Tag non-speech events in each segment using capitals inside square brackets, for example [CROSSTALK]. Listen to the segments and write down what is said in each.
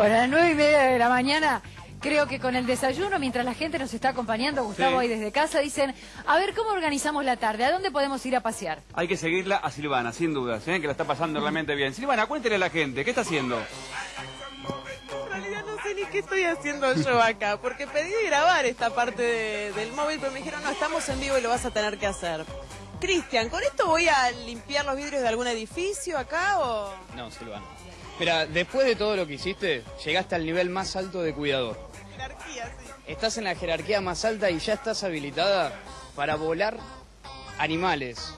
Bueno, a las nueve y media de la mañana, creo que con el desayuno, mientras la gente nos está acompañando, Gustavo, Sí. ahí desde casa, dicen, a ver, ¿cómo organizamos la tarde? ¿A dónde podemos ir a pasear? Hay que seguirla a Silvana, sin dudas, ¿eh? que la está pasando realmente bien. Silvana, cuéntele a la gente, ¿qué está haciendo? En realidad no sé ni qué estoy haciendo yo acá, porque pedí grabar esta parte de- del móvil, pero me dijeron, no, estamos en vivo y lo vas a tener que hacer. Cristian, ¿con esto voy a limpiar los vidrios de algún edificio acá o...? No, Silvana. Mira, después de todo lo que hiciste, llegaste al nivel más alto de cuidador. Jerarquía, sí. Estás en la jerarquía más alta y ya estás habilitada para volar animales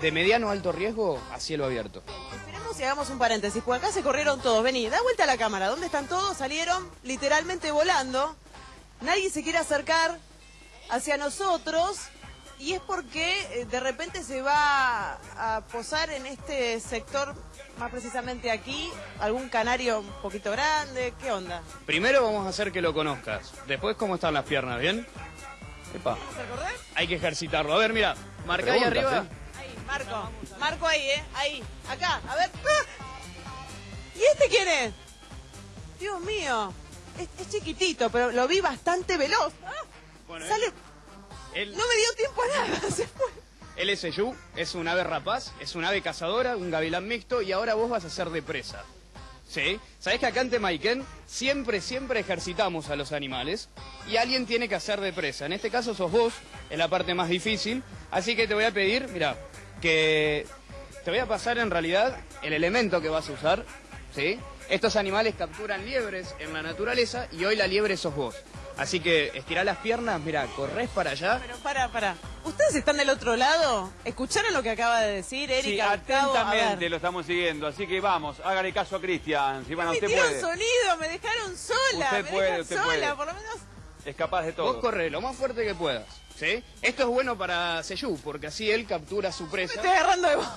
de mediano a alto riesgo a cielo abierto. Esperemos y hagamos un paréntesis, porque acá se corrieron todos. Vení, da vuelta a la cámara. ¿Dónde están todos? Salieron literalmente volando. Nadie se quiere acercar hacia nosotros. Y es porque eh, de repente se va a posar en este sector, más precisamente aquí, algún canario un poquito grande. ¿Qué onda? Primero vamos a hacer que lo conozcas. Después, ¿cómo están las piernas? ¿Bien? Epa, ¿Vamos a correr? hay que ejercitarlo. A ver, mira, marca ahí arriba. Ahí, Marco. Marco ahí, ¿eh? Ahí. Acá. A ver. ¡Ah! ¿Y este quién es? Dios mío. Es, es chiquitito, pero lo vi bastante veloz. ¡Ah! Bueno, Sale... él, No me dio tiempo a nada. [LAUGHS] Se fue. él es Eyu, es un ave rapaz, es un ave cazadora, un gavilán mixto y ahora vos vas a ser de presa. ¿Sí? ¿Sabés que acá en Temaiken siempre, siempre ejercitamos a los animales y alguien tiene que hacer de presa? En este caso sos vos, es la parte más difícil, así que te voy a pedir, mira, que te voy a pasar en realidad el elemento que vas a usar, ¿sí? Estos animales capturan liebres en la naturaleza y hoy la liebre sos vos. Así que estirá las piernas, mira, corres para allá. Pero para, para. ¿Ustedes están del otro lado? ¿Escucharon lo que acaba de decir Sí, Erika? Gustavo? A atentamente lo estamos siguiendo, así que vamos, hágale caso a Cristian. Silvana, Me usted puede. sonido, me dejaron sola. Usted me puede, usted sola, puede. por lo menos. Es capaz de todo. Vos corre lo más fuerte que puedas, ¿sí? Esto es bueno para Seyú, porque así él captura su Me presa. estoy agarrando de vos.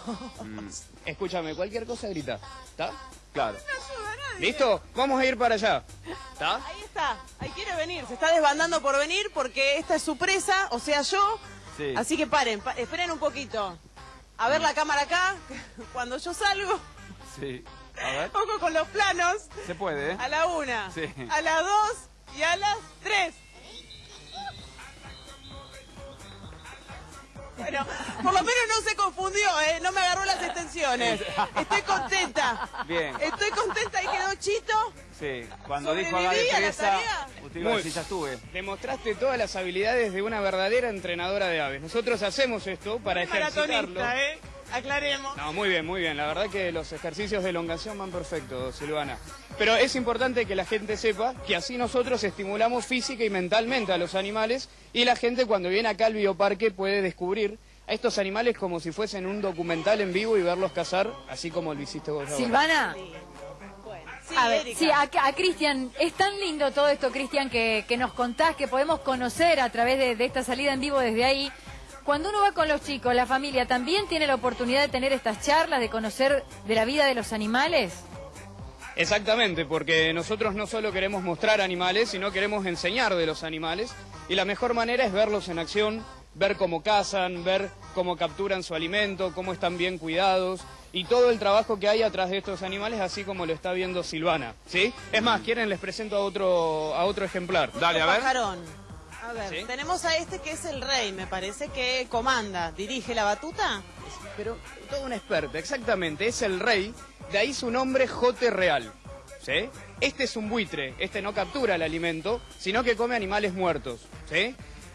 Mm, Escúchame, cualquier cosa grita, ¿está? claro. No ayuda a nadie. ¿Listo? Vamos a ir para allá, ¿está? Ahí está, ahí quiere venir, se está desbandando por venir porque esta es su presa, o sea yo. Sí. Así que paren, pa- esperen un poquito. A ver la cámara acá, [LAUGHS] cuando yo salgo, Sí. A ver. con los planos, Se puede, ¿eh? a la una, Sí. a las dos y a las tres. Bueno, por lo menos no se confundió, ¿eh? no me agarró las extensiones. Estoy contenta. Bien. Estoy contenta y quedó chito. Sí. Cuando dijo haga de ¿Sobreviví a la presa, usted iba a Muy- decir, ya estuve. Demostraste todas las habilidades de una verdadera entrenadora de aves. Nosotros hacemos esto para Soy ejercitarlo. ¿eh? Aclaremos. No, muy bien, muy bien. La verdad que los ejercicios de elongación van perfectos, Silvana. Pero es importante que la gente sepa que así nosotros estimulamos física y mentalmente a los animales y la gente cuando viene acá al bioparque puede descubrir a estos animales como si fuesen un documental en vivo y verlos cazar, así como lo hiciste vos. ahora. Silvana, Sí, a ver, sí, a, a Cristian, es tan lindo todo esto, Cristian, que, que nos contás, que podemos conocer a través de, de esta salida en vivo desde ahí. Cuando uno va con los chicos, la familia, ¿también tiene la oportunidad de tener estas charlas, de conocer de la vida de los animales? Exactamente, porque nosotros no solo queremos mostrar animales, sino queremos enseñar de los animales y la mejor manera es verlos en acción, ver cómo cazan, ver cómo capturan su alimento, cómo están bien cuidados y todo el trabajo que hay atrás de estos animales, así como lo está viendo Silvana, ¿sí? Es más, quieren les presento a otro a otro ejemplar. Dale, a ver. Pajarón. A ver, ¿Sí? tenemos a este que es el rey, me parece que comanda, dirige la batuta. Pero todo un experto, exactamente, es el rey, de ahí su nombre Jote Real. Este es un buitre, este no captura el alimento, sino que come animales muertos.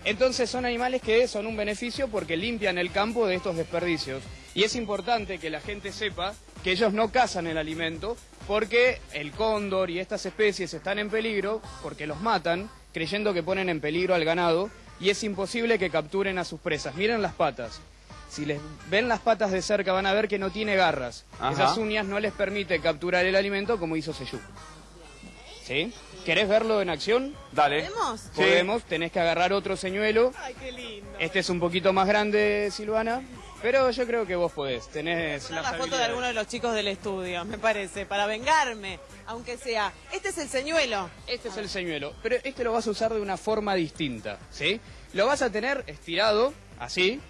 Entonces son animales que son un beneficio porque limpian el campo de estos desperdicios. Y es importante que la gente sepa que ellos no cazan el alimento porque el cóndor y estas especies están en peligro porque los matan creyendo que ponen en peligro al ganado y es imposible que capturen a sus presas. Miren las patas. Si les ven las patas de cerca van a ver que no tiene garras. Ajá. Esas uñas no les permite capturar el alimento como hizo Seyú. ¿Sí? ¿Querés verlo en acción? Dale. ¿Podemos? Sí. Podemos, tenés que agarrar otro señuelo. Ay, qué lindo. Este es un poquito más grande, Silvana, pero yo creo que vos podés. Tenés Una las foto de alguno de los chicos del estudio, me parece, para vengarme, aunque sea. Este es el señuelo. Este es el señuelo, pero este lo vas a usar de una forma distinta, ¿sí? Lo vas a tener estirado, así,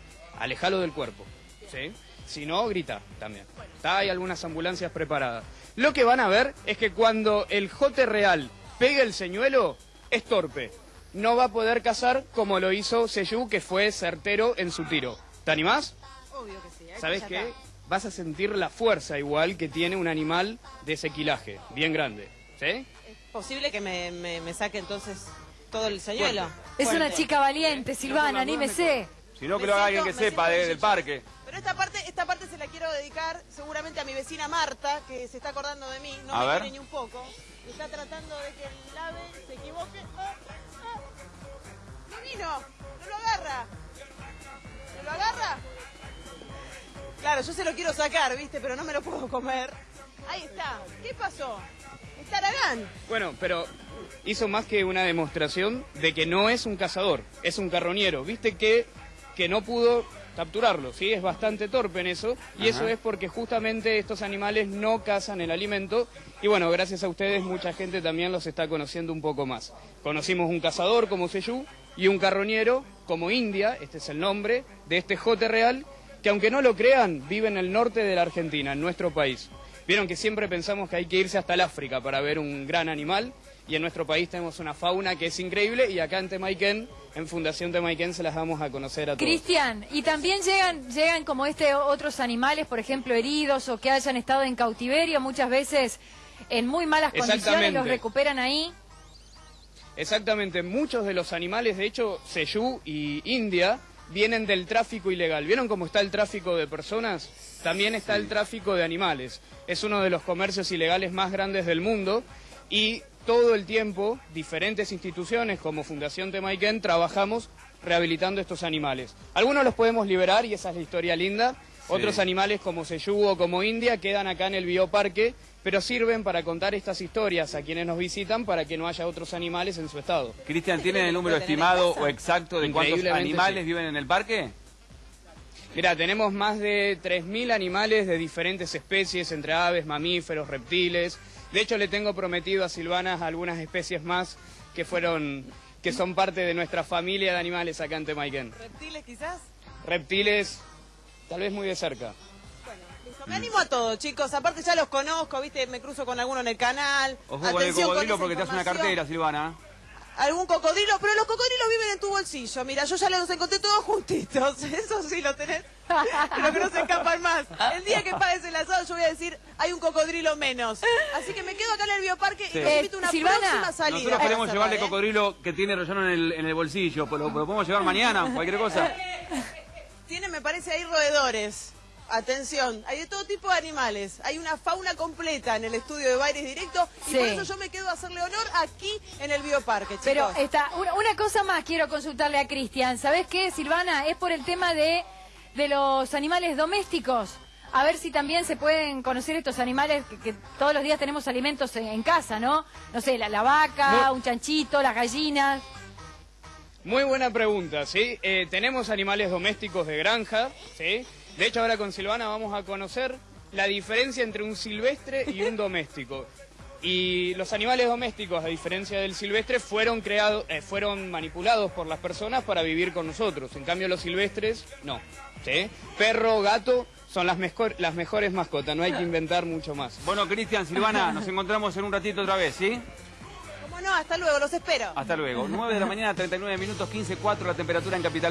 alejalo del cuerpo, ¿sí? Si no, grita también. Está, hay algunas ambulancias preparadas. Lo que van a ver es que cuando el jote real pega el señuelo, es torpe. No va a poder cazar como lo hizo Seyu, que fue certero en su tiro. ¿Te animás? Obvio que sí. ¿Sabes qué? está. Vas a sentir la fuerza igual que tiene un animal de ese quilaje, bien grande. ¿Sí? Es posible que me, me- me saque entonces todo el señuelo. Es una chica valiente, Silvana, anímese. Si no, que lo haga alguien que sepa de- del parque. Pero esta parte, esta parte se la quiero dedicar seguramente a mi vecina Marta, que se está acordando de mí, no A me ver. quiere ni un poco. Está tratando de que el ave se equivoque. ¡Ah! ¡Ah! ¡No vino! ¡No lo agarra! ¿No lo agarra? Claro, yo se lo quiero sacar, ¿viste? Pero no me lo puedo comer. Ahí está. ¿Qué pasó? Está Aragán. Bueno, pero hizo más que una demostración de que no es un cazador, es un carroñero. Viste que, que no pudo capturarlo, ¿sí? Es bastante torpe en eso. Y eso es porque justamente estos animales no cazan el alimento. Y bueno, gracias a ustedes mucha gente también los está conociendo un poco más. Conocimos un cazador como Seyú y un carroñero como India, este es el nombre de este jote real, que aunque no lo crean, vive en el norte de la Argentina, en nuestro país. Vieron que siempre pensamos que hay que irse hasta el África para ver un gran animal y en nuestro país tenemos una fauna que es increíble y acá en Temaiken, en Fundación Temaiken, se las damos a conocer a todos. Cristian, y también llegan, llegan como este otros animales, por ejemplo, heridos o que hayan estado en cautiverio, muchas veces en muy malas condiciones, los recuperan ahí. Exactamente, muchos de los animales, de hecho, Seyú y India, vienen del tráfico ilegal. ¿Vieron cómo está el tráfico de personas? También está el tráfico de animales. Es uno de los comercios ilegales más grandes del mundo y todo el tiempo diferentes instituciones como Fundación Temaiken trabajamos rehabilitando estos animales. Algunos los podemos liberar y esa es la historia linda. Otros animales como Seyú o como India quedan acá en el bioparque, pero sirven para contar estas historias a quienes nos visitan para que no haya otros animales en su estado. Cristian, ¿tienen el número ¿Puede tener en estimado o exacto de cuántos animales sí. viven en el parque? Mira, tenemos más de 3.000 animales de diferentes especies, entre aves, mamíferos, reptiles. De hecho, le tengo prometido a Silvana algunas especies más que fueron, que son parte de nuestra familia de animales acá en Temaiken. ¿Reptiles quizás? Reptiles, tal vez muy de cerca. Me animo a todo, chicos. Aparte ya los conozco, ¿viste? Me cruzo con alguno en el canal. Ojo con el Atención cocodrilo porque te hace una cartera, Silvana. Algún cocodrilo, pero los cocodrilos viven en tu bolsillo. Mira, yo ya los encontré todos juntitos. [LAUGHS] Eso sí lo tenés. Pero que no se escapan más. El día que pagues el asado, yo voy a decir, hay un cocodrilo menos. Así que me quedo acá en el bioparque Sí. y los invito a una Eh, Silvana, próxima salida. Nosotros queremos llevarle ¿eh? cocodrilo que tiene relleno en el, en el bolsillo, pero lo, lo podemos llevar mañana, cualquier cosa. Tiene, me parece, ahí roedores. Atención, hay de todo tipo de animales. Hay una fauna completa en el estudio de Baires Directo y Sí. por eso yo me quedo a hacerle honor aquí en el bioparque, chicos. Pero está, una, una cosa más quiero consultarle a Cristian. ¿Sabes qué, Silvana? Es por el tema de, de los animales domésticos. A ver si también se pueden conocer estos animales que, que todos los días tenemos alimentos en, en casa, ¿no? No sé, la, la vaca, No. un chanchito, las gallinas. Muy buena pregunta, ¿sí? Eh, tenemos animales domésticos de granja, ¿sí? De hecho, ahora con Silvana vamos a conocer la diferencia entre un silvestre y un doméstico. Y los animales domésticos, a diferencia del silvestre, fueron creados, eh, fueron manipulados por las personas para vivir con nosotros. En cambio, los silvestres, no. ¿sí? Perro, gato, son las, mejor- las mejores mascotas, no hay que inventar mucho más. Bueno, Cristian, Silvana, nos encontramos en un ratito otra vez, ¿sí? Como no, hasta luego, los espero. Hasta luego. 9 de la mañana, 39 minutos, 15.4 la temperatura en Capital